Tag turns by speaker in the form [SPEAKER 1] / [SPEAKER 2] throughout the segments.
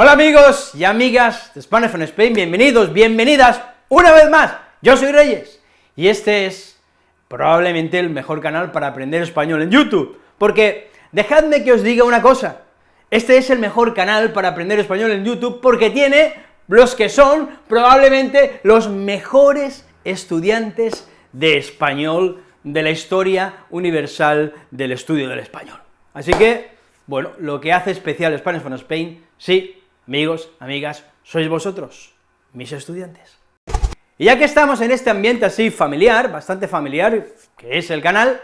[SPEAKER 1] Hola amigos y amigas de Spanish from Spain, bienvenidos, bienvenidas una vez más, yo soy Reyes, y este es probablemente el mejor canal para aprender español en YouTube, porque dejadme que os diga una cosa, este es el mejor canal para aprender español en YouTube porque tiene los que son probablemente los mejores estudiantes de español de la historia universal del estudio del español. Así que, bueno, lo que hace especial Spanish from Spain, sí, amigos, amigas, sois vosotros, mis estudiantes. Y ya que estamos en este ambiente así familiar, bastante familiar, que es el canal,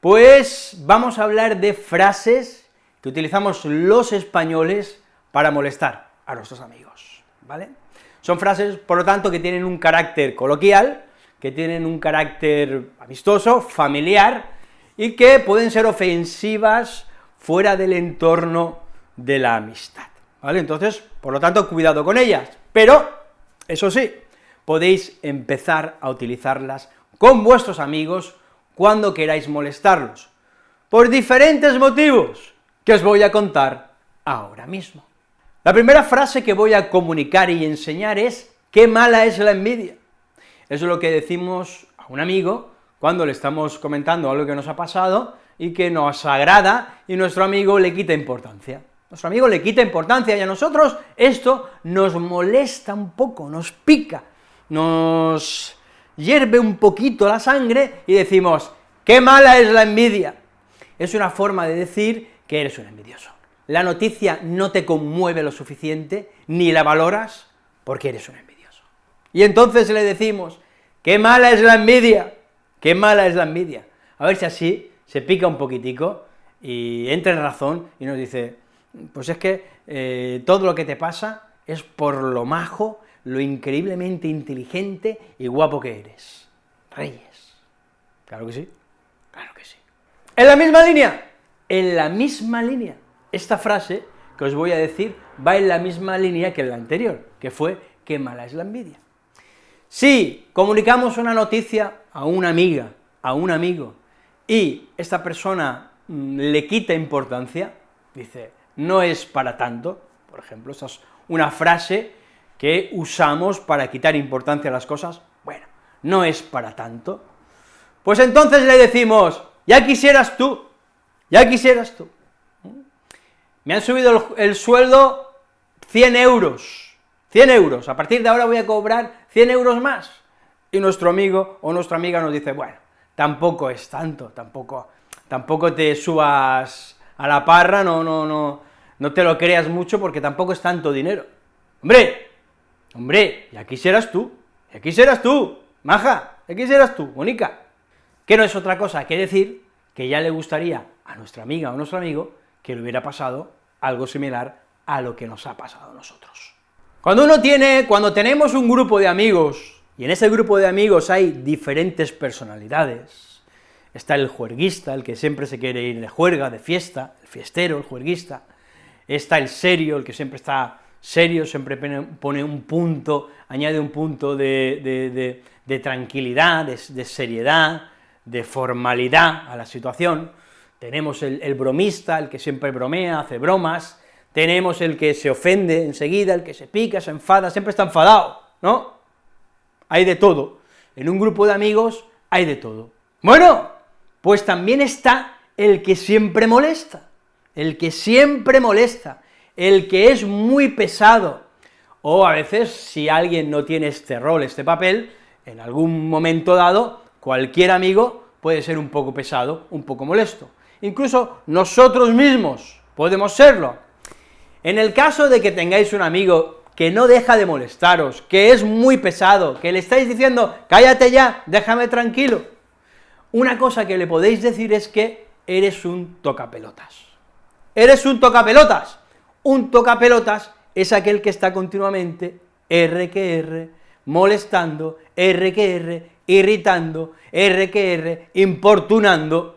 [SPEAKER 1] pues vamos a hablar de frases que utilizamos los españoles para molestar a nuestros amigos, ¿vale? Son frases, por lo tanto, que tienen un carácter coloquial, que tienen un carácter amistoso, familiar, y que pueden ser ofensivas fuera del entorno de la amistad, Entonces, por lo tanto, cuidado con ellas, pero, eso sí, podéis empezar a utilizarlas con vuestros amigos cuando queráis molestarlos, por diferentes motivos, que os voy a contar ahora mismo. La primera frase que voy a comunicar y enseñar es, qué mala es la envidia. Es lo que decimos a un amigo cuando le estamos comentando algo que nos ha pasado y que nos agrada, y nuestro amigo le quita importancia. Nuestro amigo le quita importancia, y a nosotros esto nos molesta un poco, nos pica, nos hierve un poquito la sangre, y decimos, qué mala es la envidia. Es una forma de decir que eres un envidioso. La noticia no te conmueve lo suficiente, ni la valoras, porque eres un envidioso. Y entonces le decimos, qué mala es la envidia, qué mala es la envidia. A ver si así se pica un poquitico y entra en razón y nos dice, pues es que eh, todo lo que te pasa es por lo majo, lo increíblemente inteligente y guapo que eres. Reyes. Claro que sí, claro que sí. En la misma línea, en la misma línea. Esta frase que os voy a decir va en la misma línea que la anterior, que fue qué mala es la envidia. Si comunicamos una noticia a una amiga, a un amigo, y esta persona mm, le quita importancia, dice, no es para tanto, por ejemplo, esta es una frase que usamos para quitar importancia a las cosas, bueno, no es para tanto, pues entonces le decimos, ya quisieras tú, ya quisieras tú. Me han subido el, sueldo 100 euros, 100 euros, a partir de ahora voy a cobrar 100 euros más. Y nuestro amigo o nuestra amiga nos dice, bueno, tampoco es tanto, tampoco, tampoco te subas a la parra, no, no, no, no te lo creas mucho porque tampoco es tanto dinero. Hombre, hombre, ya quisieras tú, ya quisieras tú, maja, ya quisieras tú, Mónica, que no es otra cosa que decir que ya le gustaría a nuestra amiga o nuestro amigo que le hubiera pasado algo similar a lo que nos ha pasado a nosotros. Cuando uno tiene, cuando tenemos un grupo de amigos, y en ese grupo de amigos hay diferentes personalidades, está el juerguista, el que siempre se quiere ir de juerga, de fiesta, el fiestero, el juerguista, está el serio, el que siempre está serio, siempre pone un punto, añade un punto de, tranquilidad, de seriedad, de formalidad a la situación, tenemos el, bromista, el que siempre bromea, hace bromas, tenemos el que se ofende enseguida, el que se pica, se enfada, siempre está enfadado, ¿no? Hay de todo, en un grupo de amigos hay de todo. Bueno, pues también está el que siempre molesta, el que siempre molesta, el que es muy pesado, o a veces, si alguien no tiene este rol, este papel, en algún momento dado, cualquier amigo puede ser un poco pesado, un poco molesto incluso nosotros mismos podemos serlo. En el caso de que tengáis un amigo que no deja de molestaros, que es muy pesado, que le estáis diciendo, cállate ya, déjame tranquilo, una cosa que le podéis decir es que eres un tocapelotas. Eres un tocapelotas. Un tocapelotas es aquel que está continuamente R que R, molestando, R que R, irritando, R que R, importunando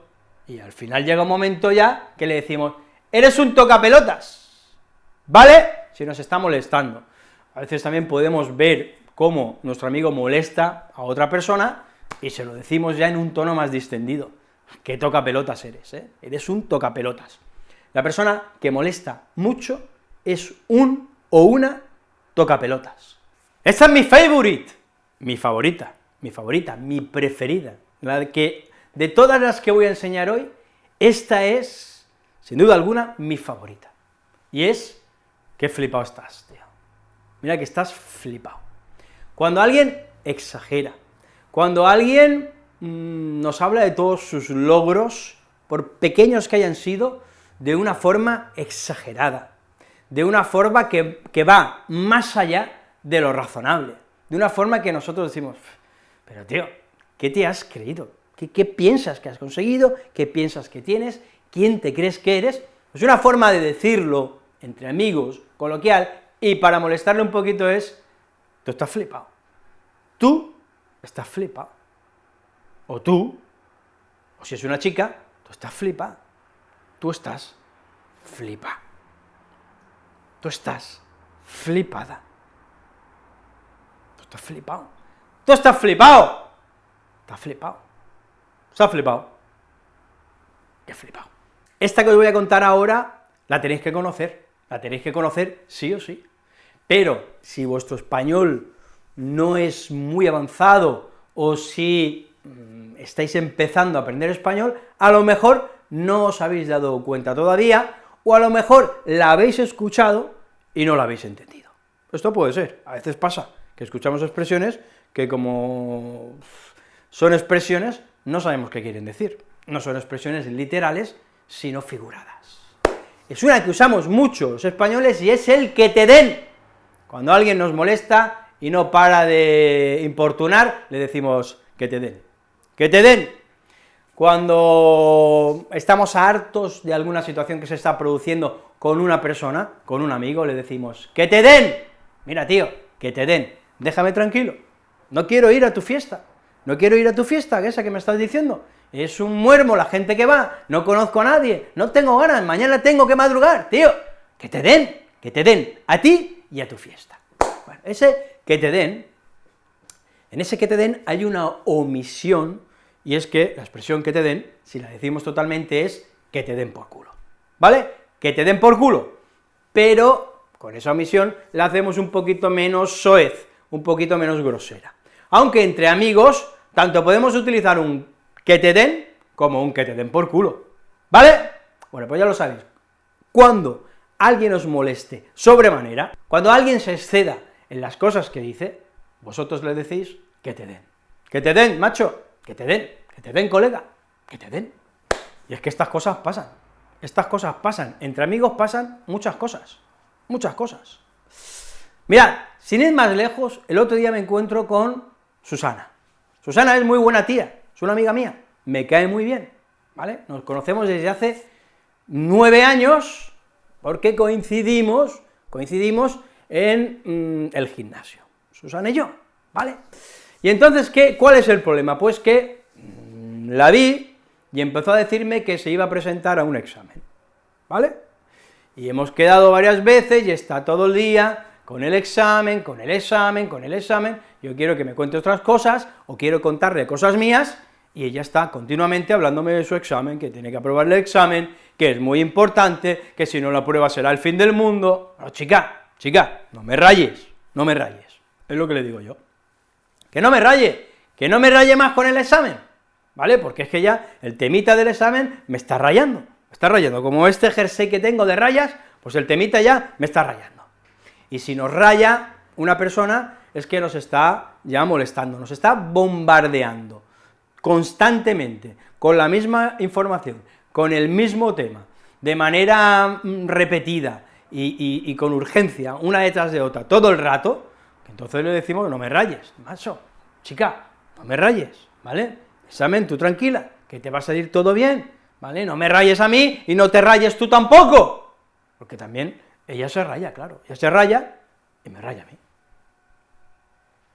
[SPEAKER 1] y al final llega un momento ya que le decimos, eres un tocapelotas, ¿vale? Si nos está molestando. A veces también podemos ver cómo nuestro amigo molesta a otra persona y se lo decimos ya en un tono más distendido. ¿Qué tocapelotas eres, eh? Eres un tocapelotas. La persona que molesta mucho es un o una toca pelotas. Esta es mi favorite, mi favorita, mi favorita, mi preferida, la que, de todas las que voy a enseñar hoy, esta es, sin duda alguna, mi favorita, y es, qué flipado estás, tío. Mira que estás flipado. Cuando alguien exagera, cuando alguien mmm, nos habla de todos sus logros, por pequeños que hayan sido, de una forma exagerada, de una forma que, que va más allá de lo razonable, de una forma que nosotros decimos, pero tío, ¿qué te has creído? ¿Qué, ¿Qué, piensas que has conseguido? ¿Qué piensas que tienes? ¿Quién te crees que eres? Es una forma de decirlo entre amigos, coloquial, y para molestarle un poquito es, tú estás flipado, tú estás flipado, o tú, o si es una chica, tú estás flipado, tú estás flipa, tú estás flipada, tú estás flipado, tú estás flipado, estás flipado, se ha flipado, qué flipado. Esta que os voy a contar ahora, la tenéis que conocer, la tenéis que conocer sí o sí, pero si vuestro español no es muy avanzado, o si mmm, estáis empezando a aprender español, a lo mejor no os habéis dado cuenta todavía, o a lo mejor la habéis escuchado y no la habéis entendido. Esto puede ser, a veces pasa, que escuchamos expresiones que como son expresiones, no sabemos qué quieren decir, no son expresiones literales, sino figuradas. Es una que usamos mucho los españoles y es el que te den, cuando alguien nos molesta y no para de importunar, le decimos que te den. Que te den. Cuando estamos hartos de alguna situación que se está produciendo con una persona, con un amigo, le decimos, que te den. Mira, tío, que te den. Déjame tranquilo. No quiero ir a tu fiesta. No quiero ir a tu fiesta, esa que me estás diciendo. Es un muermo la gente que va, no conozco a nadie, no tengo ganas, mañana tengo que madrugar, tío. Que te den, que te den a ti y a tu fiesta. Bueno, ese que te den, en ese que te den hay una omisión, y es que la expresión que te den, si la decimos totalmente, es que te den por culo, ¿vale? Que te den por culo, pero con esa omisión la hacemos un poquito menos soez, un poquito menos grosera. Aunque entre amigos, tanto podemos utilizar un que te den, como un que te den por culo, ¿vale? Bueno, pues ya lo sabéis. Cuando alguien os moleste sobremanera, cuando alguien se exceda en las cosas que dice, vosotros le decís que te den. Que te den, macho, que te den, que te den, colega, que te den. Y es que estas cosas pasan, estas cosas pasan, entre amigos pasan muchas cosas, muchas cosas. Mirad, sin ir más lejos, el otro día me encuentro con Susana. Susana es muy buena tía, es una amiga mía, me cae muy bien, ¿vale? Nos conocemos desde hace nueve años, porque coincidimos, coincidimos en mmm, el gimnasio, Susana y yo, ¿vale? Y entonces, ¿qué, ¿cuál es el problema? Pues que mmm, la vi y empezó a decirme que se iba a presentar a un examen, ¿vale? Y hemos quedado varias veces y está todo el día con el examen, con el examen, con el examen, yo quiero que me cuente otras cosas, o quiero contarle cosas mías, y ella está continuamente hablándome de su examen, que tiene que aprobar el examen, que es muy importante, que si no la prueba será el fin del mundo. No, chica, chica, no me rayes, no me rayes, es lo que le digo yo. Que no me raye, que no me raye más con el examen, ¿vale? Porque es que ya el temita del examen me está rayando, me está rayando, como este jersey que tengo de rayas, pues el temita ya me está rayando. Y si nos raya una persona, es que nos está ya molestando, nos está bombardeando constantemente, con la misma información, con el mismo tema, de manera mm, repetida y, y, y, con urgencia, una detrás de otra, todo el rato, entonces le decimos no me rayes, macho, chica, no me rayes, ¿vale? Examen, tú tranquila, que te va a salir todo bien, ¿vale? No me rayes a mí y no te rayes tú tampoco, porque también ella se raya, claro, ella se raya y me raya a mí.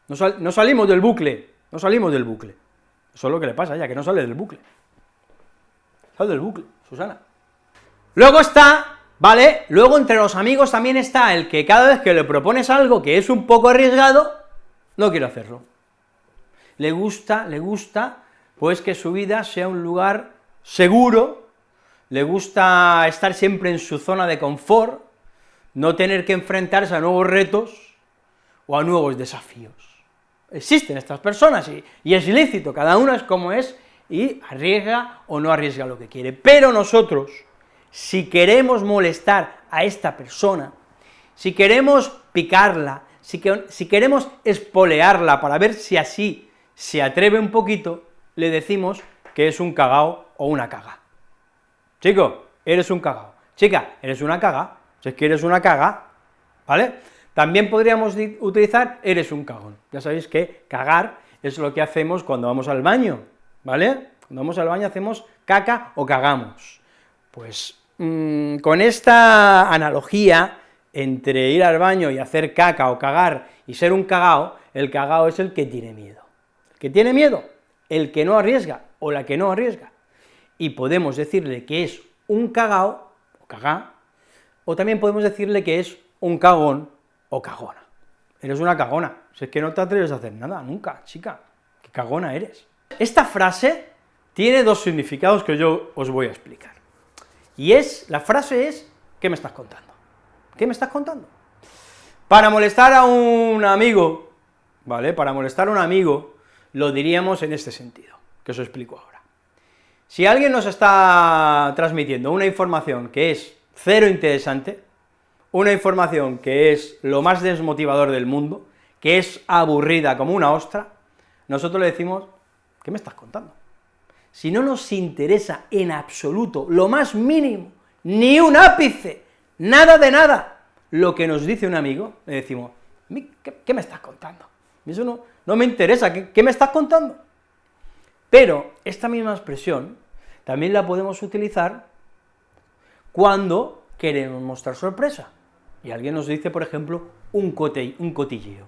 [SPEAKER 1] No, no salimos del bucle, no salimos del bucle. Eso es lo que le pasa a ella, que no sale del bucle. Sale del bucle, Susana. Luego está, ¿vale? Luego entre los amigos también está el que cada vez que le propones algo que es un poco arriesgado, no quiere hacerlo. Le gusta, le gusta, pues que su vida sea un lugar seguro, le gusta estar siempre en su zona de confort, no tener que enfrentarse a nuevos retos o a nuevos desafíos. Existen estas personas y, y es ilícito, cada uno es como es y arriesga o no arriesga lo que quiere, pero nosotros, si queremos molestar a esta persona, si queremos picarla, si, queremos espolearla para ver si así se atreve un poquito, le decimos que es un cagao o una caga. Chico, eres un cagao. Chica, eres una caga. Si es que eres una caga, ¿vale? También podríamos utilizar eres un cagón. Ya sabéis que cagar es lo que hacemos cuando vamos al baño, ¿vale? Cuando vamos al baño hacemos caca o cagamos. Pues mm, con esta analogía entre ir al baño y hacer caca o cagar y ser un cagao, el cagao es el que tiene miedo. El que tiene miedo, el que no arriesga, o la que no arriesga. Y podemos decirle que es un cagao, o cagá, o también podemos decirle que es un cagón, o cagona. Eres una cagona, si es que no te atreves a hacer nada, nunca, chica, qué cagona eres. Esta frase tiene dos significados que yo os voy a explicar. Y es, la frase es, ¿qué me estás contando? ¿Qué me estás contando? Para molestar a un amigo, ¿vale? Para molestar a un amigo, lo diríamos en este sentido, que os explico ahora. Si alguien nos está transmitiendo una información que es cero interesante, una información que es lo más desmotivador del mundo, que es aburrida como una ostra, nosotros le decimos, ¿qué me estás contando? Si no nos interesa en absoluto, lo más mínimo, ni un ápice, nada de nada, lo que nos dice un amigo, le decimos, ¿qué, me estás contando? Eso no, no me interesa, ¿qué, ¿qué me estás contando? Pero esta misma expresión también la podemos utilizar cuando queremos mostrar sorpresa, y alguien nos dice, por ejemplo, un, un cotilleo.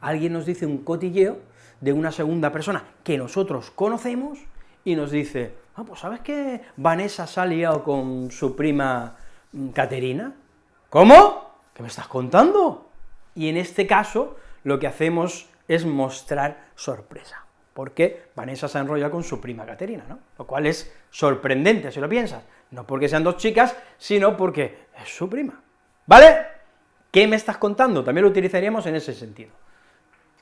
[SPEAKER 1] Alguien nos dice un cotilleo de una segunda persona que nosotros conocemos, y nos dice, ah, pues ¿sabes que Vanessa se ha liado con su prima mm, Caterina? ¿Cómo? ¿Qué me estás contando? Y en este caso, lo que hacemos es mostrar sorpresa, porque Vanessa se enrolla con su prima Caterina, ¿no? Lo cual es sorprendente, si lo piensas, no porque sean dos chicas, sino porque es su prima, ¿vale? ¿Qué me estás contando? También lo utilizaríamos en ese sentido.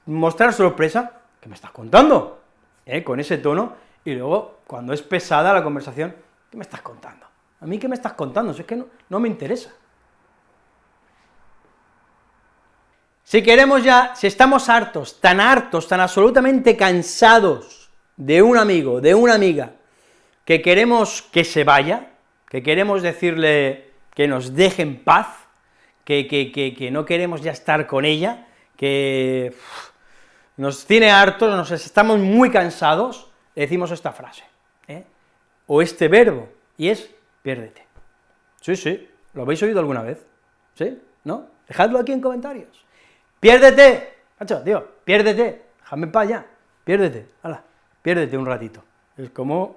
[SPEAKER 1] Mostrar sorpresa, ¿qué me estás contando? ¿Eh? Con ese tono, y luego, cuando es pesada la conversación, ¿qué me estás contando? ¿A mí qué me estás contando? Si es que no, no me interesa. Si queremos ya, si estamos hartos, tan hartos, tan absolutamente cansados de un amigo, de una amiga, que queremos que se vaya, que queremos decirle que nos deje en paz, que, que, no queremos ya estar con ella, que nos tiene hartos, nos estamos muy cansados, decimos esta frase, ¿eh? o este verbo, y es piérdete. Sí, sí, ¿lo habéis oído alguna vez? ¿Sí? ¿No? Dejadlo aquí en comentarios. ¡Piérdete! Macho, tío, piérdete, déjame para allá, piérdete, hala, piérdete un ratito. Es como,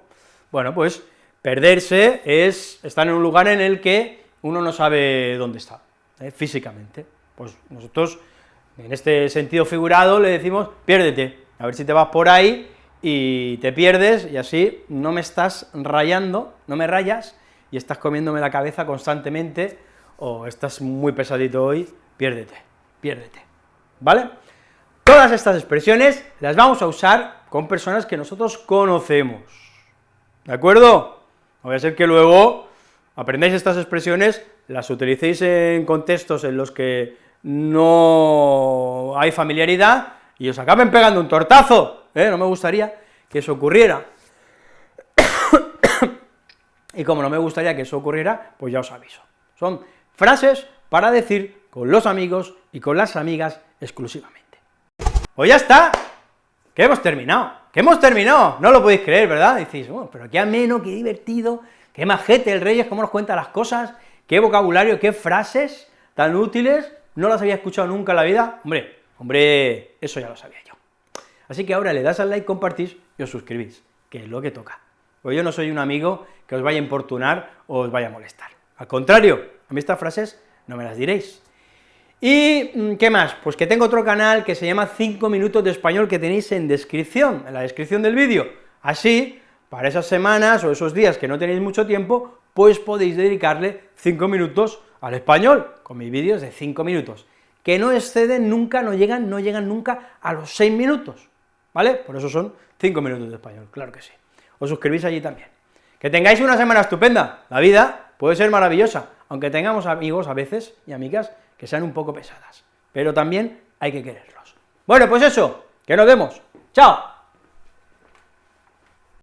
[SPEAKER 1] bueno, pues, perderse es estar en un lugar en el que uno no sabe dónde está, ¿eh? físicamente. Pues nosotros, en este sentido figurado, le decimos, piérdete, a ver si te vas por ahí y te pierdes, y así no me estás rayando, no me rayas, y estás comiéndome la cabeza constantemente, o estás muy pesadito hoy, piérdete, piérdete, ¿vale? Todas estas expresiones las vamos a usar con personas que nosotros conocemos, ¿de acuerdo? No voy a ser que luego aprendáis estas expresiones, las utilicéis en contextos en los que no hay familiaridad, y os acaben pegando un tortazo, ¿eh? no me gustaría que eso ocurriera. y como no me gustaría que eso ocurriera, pues ya os aviso. Son frases para decir con los amigos y con las amigas exclusivamente. Pues ya está, que hemos terminado, que hemos terminado, no lo podéis creer, ¿verdad? Decís, bueno, pero qué ameno, qué divertido, qué majete el Reyes, cómo nos cuenta las cosas, qué vocabulario, qué frases tan útiles, no las había escuchado nunca en la vida, hombre, hombre, eso ya lo sabía yo. Así que ahora le das al like, compartís y os suscribís, que es lo que toca. Pues yo no soy un amigo que os vaya a importunar o os vaya a molestar. Al contrario, a mí estas frases no me las diréis. ¿Y mm, qué más? Pues que tengo otro canal que se llama 5 minutos de español que tenéis en descripción, en la descripción del vídeo. Así, para esas semanas o esos días que no tenéis mucho tiempo, pues podéis dedicarle 5 minutos al español, con mis vídeos de 5 minutos, que no exceden nunca, no llegan, no llegan nunca a los 6 minutos, ¿vale? Por eso son 5 minutos de español, claro que sí. Os suscribís allí también. Que tengáis una semana estupenda, la vida puede ser maravillosa, aunque tengamos amigos a veces y amigas que sean un poco pesadas, pero también hay que quererlos. Bueno, pues eso, que nos vemos, ¡chao!